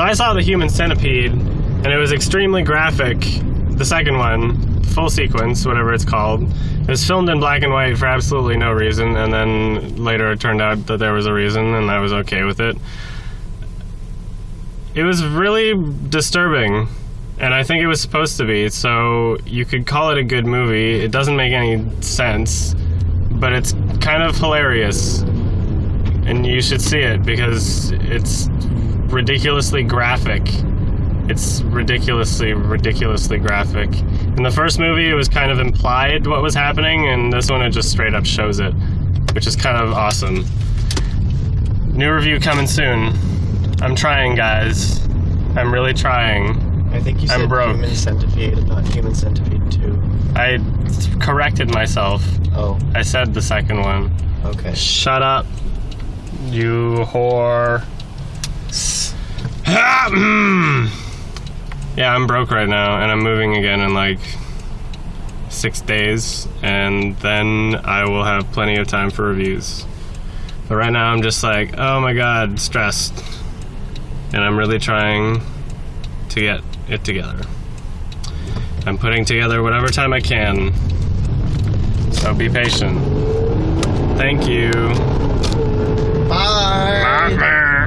So I saw the Human Centipede, and it was extremely graphic. The second one, full sequence, whatever it's called. It was filmed in black and white for absolutely no reason, and then later it turned out that there was a reason, and I was okay with it. It was really disturbing, and I think it was supposed to be, so you could call it a good movie. It doesn't make any sense, but it's kind of hilarious. And you should see it because it's ridiculously graphic. It's ridiculously, ridiculously graphic. In the first movie, it was kind of implied what was happening, and this one, it just straight up shows it, which is kind of awesome. New review coming soon. I'm trying, guys. I'm really trying. I think you I'm said broke. Human Centipede not Human Centipede 2. I corrected myself. Oh, I said the second one. okay. Shut up, you whore. yeah, I'm broke right now, and I'm moving again in like six days, and then I will have plenty of time for reviews. But right now, I'm just like, oh my god, stressed. And I'm really trying to get it together. I'm putting together whatever time I can. So be patient. Thank you.